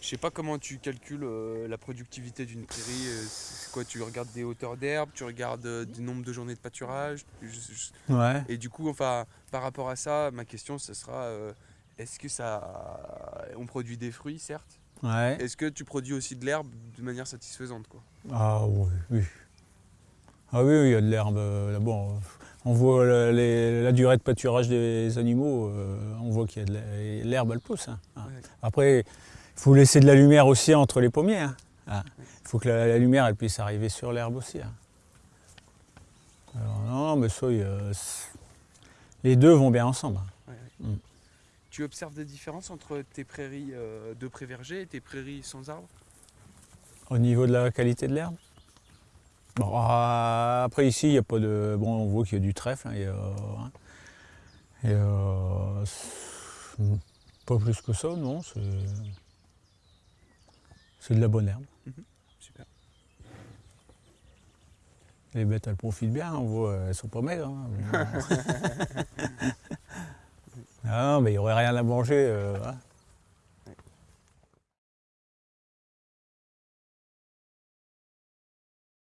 Je sais pas comment tu calcules euh, la productivité d'une prairie. euh, c'est quoi Tu regardes des hauteurs d'herbe, tu regardes euh, du nombre de journées de pâturage. je- je- Ouais. Et du coup, enfin, par rapport à ça, ma question, ce sera euh, est-ce que ça, on produit des fruits, certes? Ouais. Est-ce que tu produis aussi de l'herbe de manière satisfaisante, quoi? Ah oui, oui. Ah oui, oui, il y a de l'herbe là-bas. On voit la, les- la durée de pâturage des animaux, on voit qu'il y a de l'her- l'herbe, elle pousse. hein. Ouais. Après, faut laisser de la lumière aussi entre les pommiers. hein. Ah. Il faut que la, la lumière elle puisse arriver sur l'herbe aussi. hein. Alors, non, mais ça, il y a- c'est- les deux vont bien ensemble. hein. Ouais, ouais. Mm. Tu observes des différences entre tes prairies euh, de pré-verger et tes prairies sans arbres? Au niveau de la qualité de l'herbe? Bon, ah, Après ici, il n'y a pas de. Bon, on voit qu'il y a du trèfle. hein, il hein. Et, euh, c'est- pas plus que ça, non. C'est de la bonne herbe. Super. Les bêtes, elles profitent bien. On voit, elles sont pas maigres. hein. ah, mais il n'y aurait rien à manger. euh, hein.